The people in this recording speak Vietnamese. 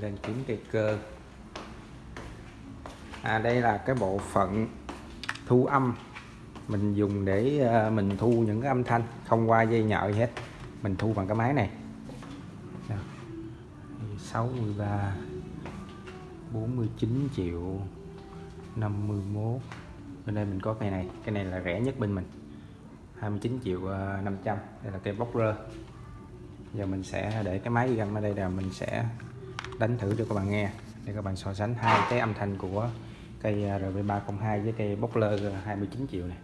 lên kiếm cây cơ. À đây là cái bộ phận thu âm. Mình dùng để ờ, mình thu những cái âm thanh, không qua dây nhợ gì hết. Mình thu bằng cái máy này. 63 49 triệu 51 bên đây mình có cây này. Cái này là rẻ nhất bên mình. 29 triệu ờ, 500 đây là cây bóc rơ. Giờ mình sẽ để cái máy găm ở đây là mình sẽ đánh thử cho các bạn nghe. Để các bạn so sánh hai cái âm thanh của cây à, RB302 với cây Boxler 29 triệu này.